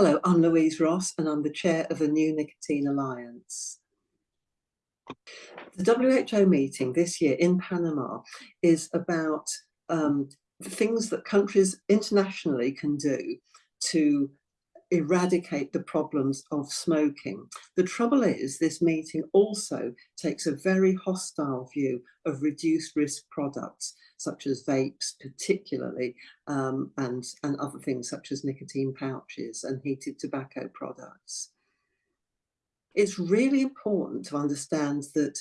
Hello, I'm Louise Ross and I'm the chair of the New Nicotine Alliance. The WHO meeting this year in Panama is about um, things that countries internationally can do to eradicate the problems of smoking. The trouble is this meeting also takes a very hostile view of reduced risk products such as vapes particularly um, and, and other things such as nicotine pouches and heated tobacco products. It's really important to understand that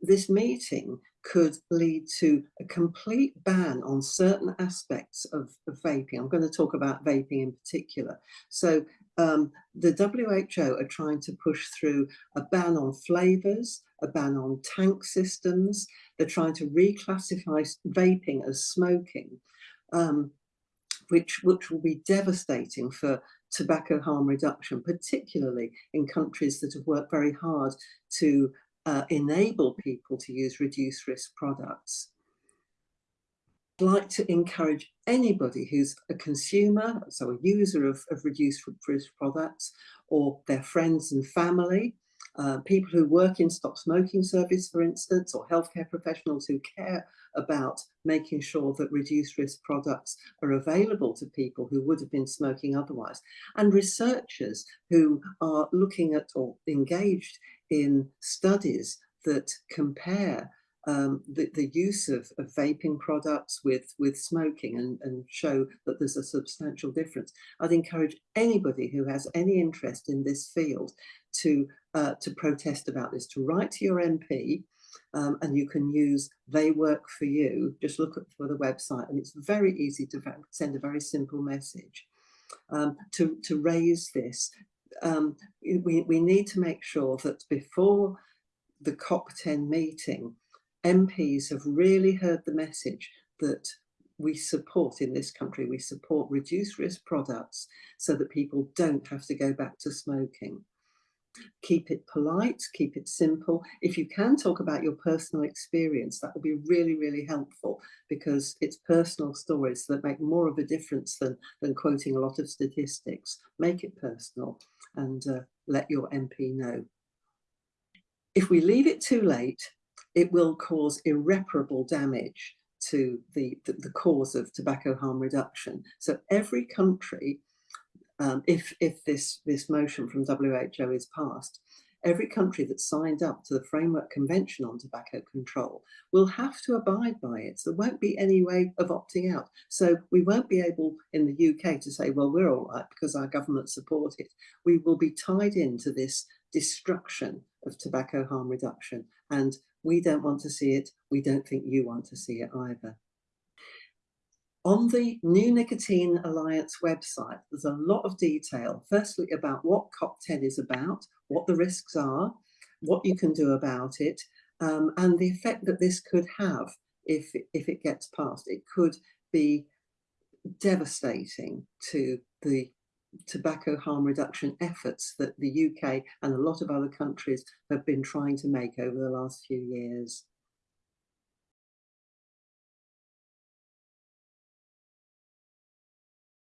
this meeting could lead to a complete ban on certain aspects of, of vaping. I'm going to talk about vaping in particular. So um, the WHO are trying to push through a ban on flavours, a ban on tank systems. They're trying to reclassify vaping as smoking, um, which, which will be devastating for tobacco harm reduction, particularly in countries that have worked very hard to uh, enable people to use reduced risk products. I'd like to encourage anybody who's a consumer, so a user of, of reduced risk products, or their friends and family, uh, people who work in stop smoking service, for instance, or healthcare professionals who care about making sure that reduced risk products are available to people who would have been smoking otherwise, and researchers who are looking at or engaged in studies that compare um, the, the use of, of vaping products with, with smoking and, and show that there's a substantial difference. I'd encourage anybody who has any interest in this field to, uh, to protest about this, to write to your MP um, and you can use They Work For You, just look for the website and it's very easy to send a very simple message. Um, to, to raise this, um, we, we need to make sure that before the COP10 meeting, MPs have really heard the message that we support in this country, we support reduced risk products so that people don't have to go back to smoking. Keep it polite, keep it simple. If you can talk about your personal experience, that will be really, really helpful because it's personal stories that make more of a difference than, than quoting a lot of statistics. Make it personal and uh, let your MP know. If we leave it too late, it will cause irreparable damage to the, the, the cause of tobacco harm reduction. So every country, um, if, if this, this motion from WHO is passed, every country that signed up to the Framework Convention on Tobacco Control will have to abide by it. So there won't be any way of opting out. So we won't be able in the UK to say, well, we're all right because our government support it. We will be tied into this destruction of tobacco harm reduction. And we don't want to see it. We don't think you want to see it either. On the New Nicotine Alliance website, there's a lot of detail, firstly about what COP10 is about, what the risks are, what you can do about it, um, and the effect that this could have if, if it gets passed. It could be devastating to the tobacco harm reduction efforts that the UK and a lot of other countries have been trying to make over the last few years.